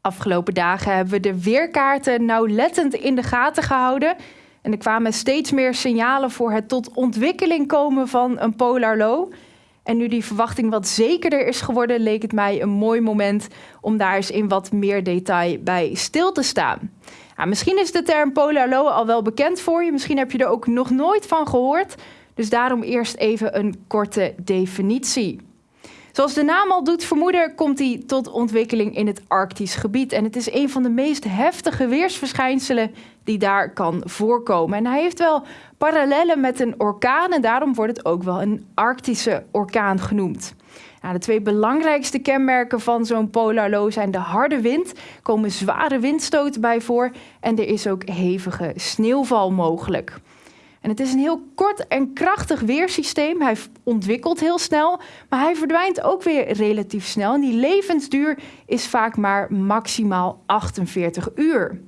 Afgelopen dagen hebben we de weerkaarten nauwlettend in de gaten gehouden. En er kwamen steeds meer signalen voor het tot ontwikkeling komen van een polar low. En nu die verwachting wat zekerder is geworden, leek het mij een mooi moment om daar eens in wat meer detail bij stil te staan. Misschien is de term polar low al wel bekend voor je, misschien heb je er ook nog nooit van gehoord. Dus daarom eerst even een korte definitie. Zoals de naam al doet vermoeden, komt hij tot ontwikkeling in het Arktisch gebied. En het is een van de meest heftige weersverschijnselen die daar kan voorkomen. En hij heeft wel parallellen met een orkaan en daarom wordt het ook wel een Arctische orkaan genoemd. De twee belangrijkste kenmerken van zo'n polar low zijn de harde wind, komen zware windstoten bij voor en er is ook hevige sneeuwval mogelijk. En het is een heel kort en krachtig weersysteem. Hij ontwikkelt heel snel, maar hij verdwijnt ook weer relatief snel. En die levensduur is vaak maar maximaal 48 uur.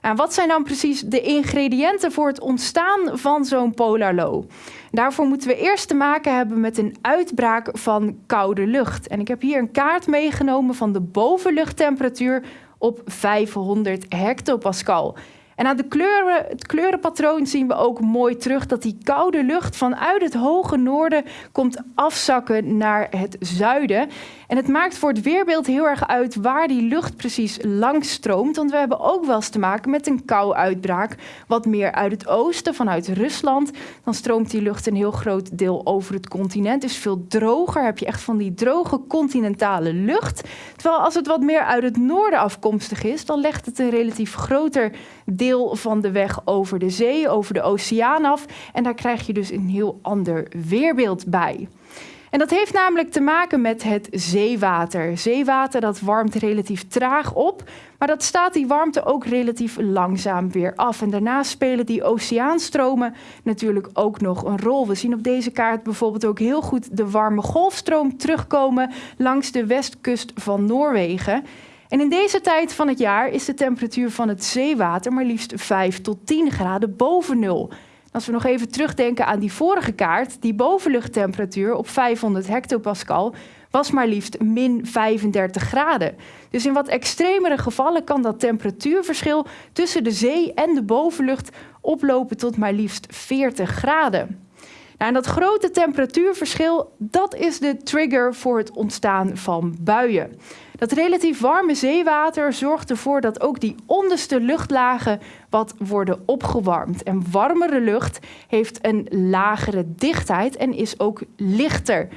En wat zijn dan precies de ingrediënten voor het ontstaan van zo'n polar low? Daarvoor moeten we eerst te maken hebben met een uitbraak van koude lucht. En ik heb hier een kaart meegenomen van de bovenluchttemperatuur op 500 hectopascal. En aan de kleuren, het kleurenpatroon zien we ook mooi terug dat die koude lucht vanuit het hoge noorden komt afzakken naar het zuiden. En het maakt voor het weerbeeld heel erg uit waar die lucht precies langs stroomt. Want we hebben ook wel eens te maken met een kou-uitbraak. Wat meer uit het oosten, vanuit Rusland. Dan stroomt die lucht een heel groot deel over het continent. Is veel droger. Heb je echt van die droge continentale lucht. Terwijl als het wat meer uit het noorden afkomstig is, dan legt het een relatief groter deel van de weg over de zee, over de oceaan af. En daar krijg je dus een heel ander weerbeeld bij. En dat heeft namelijk te maken met het zeewater. Zeewater dat warmt relatief traag op, maar dat staat die warmte ook relatief langzaam weer af. En daarnaast spelen die oceaanstromen natuurlijk ook nog een rol. We zien op deze kaart bijvoorbeeld ook heel goed de warme golfstroom terugkomen langs de westkust van Noorwegen. En in deze tijd van het jaar is de temperatuur van het zeewater maar liefst 5 tot 10 graden boven nul. Als we nog even terugdenken aan die vorige kaart, die bovenluchttemperatuur op 500 hectopascal was maar liefst min 35 graden. Dus in wat extremere gevallen kan dat temperatuurverschil tussen de zee en de bovenlucht oplopen tot maar liefst 40 graden. Nou, en dat grote temperatuurverschil, dat is de trigger voor het ontstaan van buien. Dat relatief warme zeewater zorgt ervoor dat ook die onderste luchtlagen wat worden opgewarmd. En warmere lucht heeft een lagere dichtheid en is ook lichter.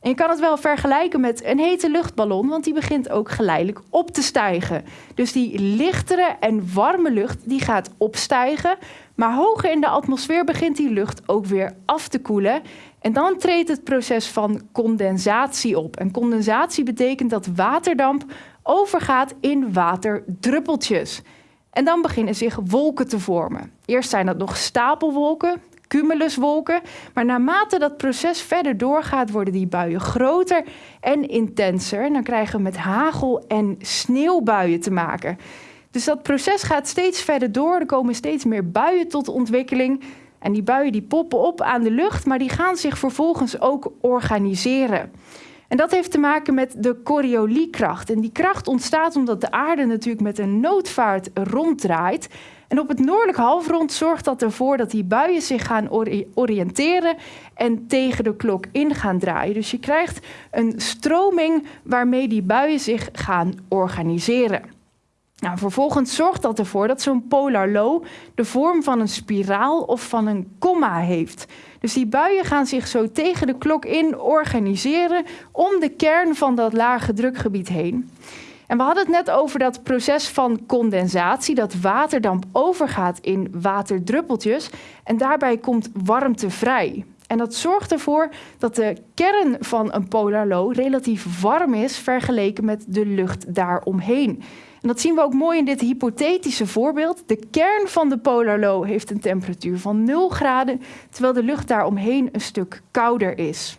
En je kan het wel vergelijken met een hete luchtballon, want die begint ook geleidelijk op te stijgen. Dus die lichtere en warme lucht die gaat opstijgen, maar hoger in de atmosfeer begint die lucht ook weer af te koelen. En dan treedt het proces van condensatie op. En condensatie betekent dat waterdamp overgaat in waterdruppeltjes. En dan beginnen zich wolken te vormen. Eerst zijn dat nog stapelwolken, cumuluswolken. Maar naarmate dat proces verder doorgaat, worden die buien groter en intenser. En dan krijgen we met hagel- en sneeuwbuien te maken. Dus dat proces gaat steeds verder door. Er komen steeds meer buien tot ontwikkeling. En die buien die poppen op aan de lucht, maar die gaan zich vervolgens ook organiseren. En dat heeft te maken met de Corioliskracht. En die kracht ontstaat omdat de aarde natuurlijk met een noodvaart ronddraait. En op het noordelijk halfrond zorgt dat ervoor dat die buien zich gaan oriënteren en tegen de klok in gaan draaien. Dus je krijgt een stroming waarmee die buien zich gaan organiseren. Nou, vervolgens zorgt dat ervoor dat zo'n polar low de vorm van een spiraal of van een komma heeft. Dus die buien gaan zich zo tegen de klok in organiseren om de kern van dat lage drukgebied heen. En we hadden het net over dat proces van condensatie, dat waterdamp overgaat in waterdruppeltjes en daarbij komt warmte vrij. En dat zorgt ervoor dat de kern van een polar low relatief warm is vergeleken met de lucht daaromheen. En dat zien we ook mooi in dit hypothetische voorbeeld. De kern van de polar low heeft een temperatuur van 0 graden, terwijl de lucht daaromheen een stuk kouder is.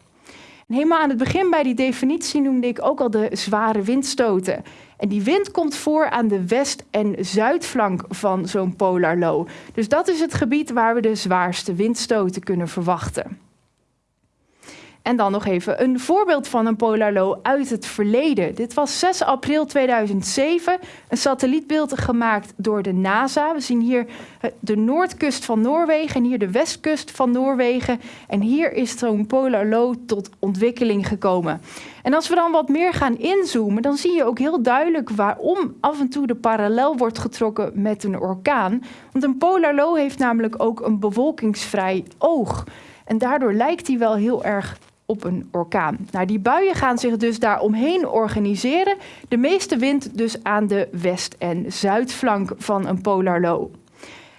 En helemaal aan het begin bij die definitie noemde ik ook al de zware windstoten. En die wind komt voor aan de west- en zuidflank van zo'n polar low. Dus dat is het gebied waar we de zwaarste windstoten kunnen verwachten. En dan nog even een voorbeeld van een polar low uit het verleden. Dit was 6 april 2007, een satellietbeeld gemaakt door de NASA. We zien hier de noordkust van Noorwegen en hier de westkust van Noorwegen. En hier is zo'n polar low tot ontwikkeling gekomen. En als we dan wat meer gaan inzoomen, dan zie je ook heel duidelijk waarom af en toe de parallel wordt getrokken met een orkaan. Want een polar low heeft namelijk ook een bewolkingsvrij oog. En daardoor lijkt hij wel heel erg op een orkaan. Nou, die buien gaan zich dus daar omheen organiseren. De meeste wind dus aan de west- en zuidflank van een polar low.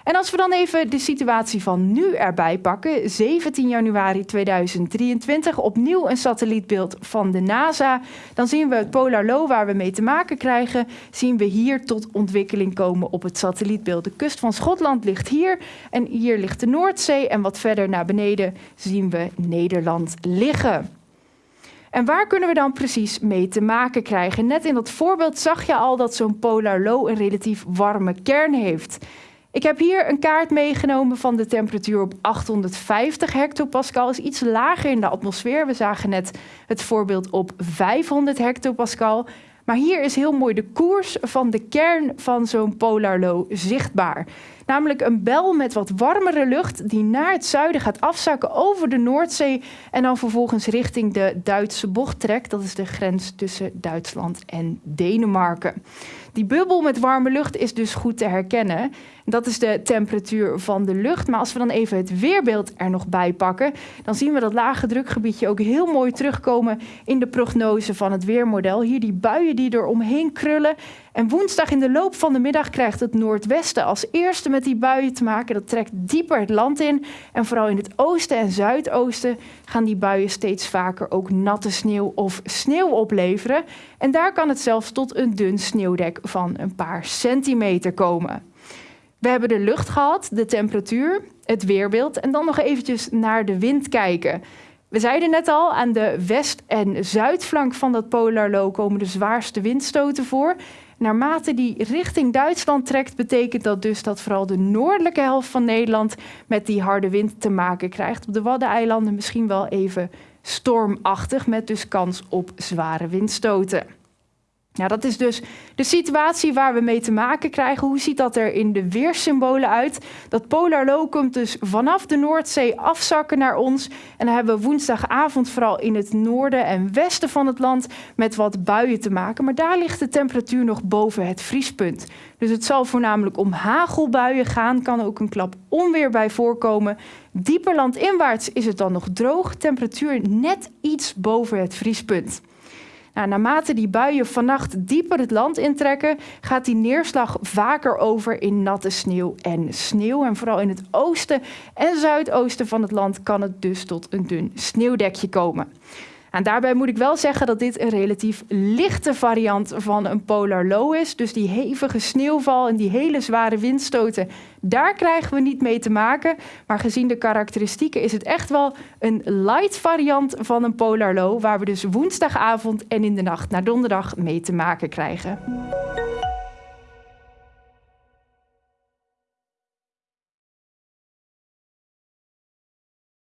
En als we dan even de situatie van nu erbij pakken, 17 januari 2023, opnieuw een satellietbeeld van de NASA, dan zien we het Polar Low waar we mee te maken krijgen, zien we hier tot ontwikkeling komen op het satellietbeeld. De kust van Schotland ligt hier en hier ligt de Noordzee en wat verder naar beneden zien we Nederland liggen. En waar kunnen we dan precies mee te maken krijgen? Net in dat voorbeeld zag je al dat zo'n Polar Low een relatief warme kern heeft. Ik heb hier een kaart meegenomen van de temperatuur op 850 hectopascal. is iets lager in de atmosfeer. We zagen net het voorbeeld op 500 hectopascal. Maar hier is heel mooi de koers van de kern van zo'n polar low zichtbaar. Namelijk een bel met wat warmere lucht die naar het zuiden gaat afzakken over de Noordzee en dan vervolgens richting de Duitse bocht trekt. Dat is de grens tussen Duitsland en Denemarken. Die bubbel met warme lucht is dus goed te herkennen. Dat is de temperatuur van de lucht. Maar als we dan even het weerbeeld er nog bij pakken, dan zien we dat lage drukgebiedje ook heel mooi terugkomen in de prognose van het weermodel. Hier die buien die er omheen krullen. En woensdag in de loop van de middag krijgt het noordwesten als eerste met die buien te maken. Dat trekt dieper het land in. En vooral in het oosten en zuidoosten gaan die buien steeds vaker ook natte sneeuw of sneeuw opleveren. En daar kan het zelfs tot een dun sneeuwdek van een paar centimeter komen. We hebben de lucht gehad, de temperatuur, het weerbeeld en dan nog eventjes naar de wind kijken. We zeiden net al, aan de west- en zuidflank van dat polar low komen de zwaarste windstoten voor. Naarmate die richting Duitsland trekt, betekent dat dus dat vooral de noordelijke helft van Nederland met die harde wind te maken krijgt. Op de Waddeneilanden misschien wel even stormachtig, met dus kans op zware windstoten. Nou, dat is dus de situatie waar we mee te maken krijgen. Hoe ziet dat er in de weersymbolen uit? Dat polar low komt dus vanaf de Noordzee afzakken naar ons. En dan hebben we woensdagavond vooral in het noorden en westen van het land met wat buien te maken. Maar daar ligt de temperatuur nog boven het vriespunt. Dus het zal voornamelijk om hagelbuien gaan. Kan ook een klap onweer bij voorkomen. Dieper landinwaarts is het dan nog droog. Temperatuur net iets boven het vriespunt. Nou, naarmate die buien vannacht dieper het land intrekken, gaat die neerslag vaker over in natte sneeuw en sneeuw. En vooral in het oosten en zuidoosten van het land kan het dus tot een dun sneeuwdekje komen. En daarbij moet ik wel zeggen dat dit een relatief lichte variant van een polar low is. Dus die hevige sneeuwval en die hele zware windstoten, daar krijgen we niet mee te maken. Maar gezien de karakteristieken is het echt wel een light variant van een polar low, waar we dus woensdagavond en in de nacht naar donderdag mee te maken krijgen.